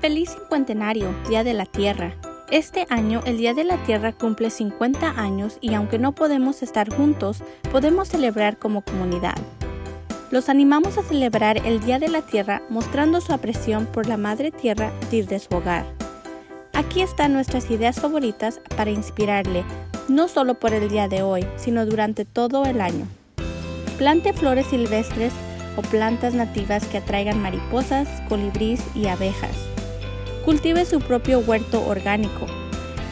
Feliz cincuentenario, Día de la Tierra. Este año el Día de la Tierra cumple 50 años y aunque no podemos estar juntos, podemos celebrar como comunidad. Los animamos a celebrar el Día de la Tierra mostrando su apreciación por la Madre Tierra desde su hogar. Aquí están nuestras ideas favoritas para inspirarle, no solo por el día de hoy, sino durante todo el año. Plante flores silvestres o plantas nativas que atraigan mariposas, colibrís y abejas. Cultive su propio huerto orgánico.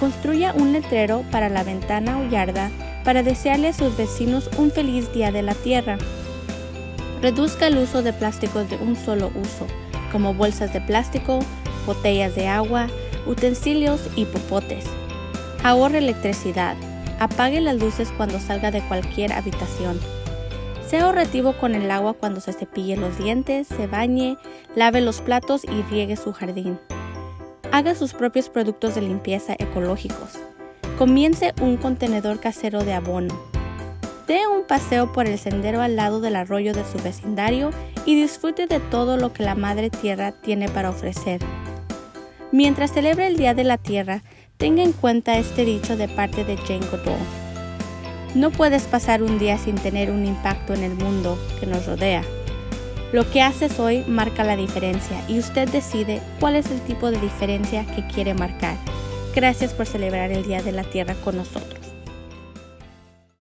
Construya un letrero para la ventana o yarda para desearle a sus vecinos un feliz día de la tierra. Reduzca el uso de plásticos de un solo uso, como bolsas de plástico, botellas de agua, utensilios y popotes. Ahorre electricidad. Apague las luces cuando salga de cualquier habitación. Sea ahorrativo con el agua cuando se cepille los dientes, se bañe, lave los platos y riegue su jardín. Haga sus propios productos de limpieza ecológicos. Comience un contenedor casero de abono. Dé un paseo por el sendero al lado del arroyo de su vecindario y disfrute de todo lo que la Madre Tierra tiene para ofrecer. Mientras celebra el Día de la Tierra, tenga en cuenta este dicho de parte de Jane Goodall. No puedes pasar un día sin tener un impacto en el mundo que nos rodea. Lo que haces hoy marca la diferencia y usted decide cuál es el tipo de diferencia que quiere marcar. Gracias por celebrar el Día de la Tierra con nosotros.